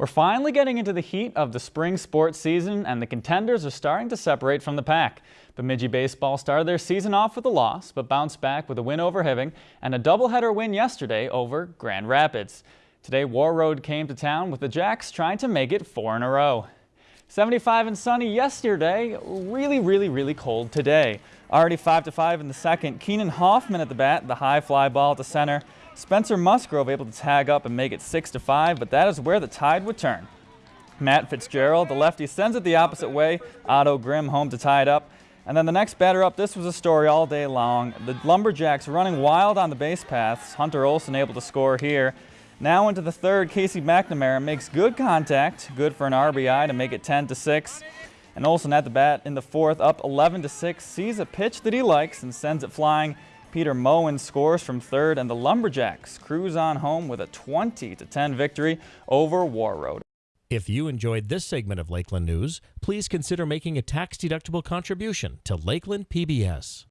We're finally getting into the heat of the spring sports season and the contenders are starting to separate from the pack. Bemidji baseball started their season off with a loss but bounced back with a win over Hibbing and a doubleheader win yesterday over Grand Rapids. Today Warroad came to town with the Jacks trying to make it four in a row. 75 and sunny yesterday, really, really, really cold today. Already 5 to 5 in the second. Keenan Hoffman at the bat, the high fly ball to center. Spencer Musgrove able to tag up and make it 6 to 5, but that is where the tide would turn. Matt Fitzgerald, the lefty, sends it the opposite way. Otto Grimm home to tie it up. And then the next batter up, this was a story all day long. The Lumberjacks running wild on the base paths. Hunter Olson able to score here. Now into the third, Casey McNamara makes good contact, good for an RBI to make it 10 to 6. And Olson at the bat in the fourth, up 11 to 6, sees a pitch that he likes and sends it flying Peter Moen scores from third, and the Lumberjacks cruise on home with a 20 10 victory over Warroad. If you enjoyed this segment of Lakeland News, please consider making a tax-deductible contribution to Lakeland PBS.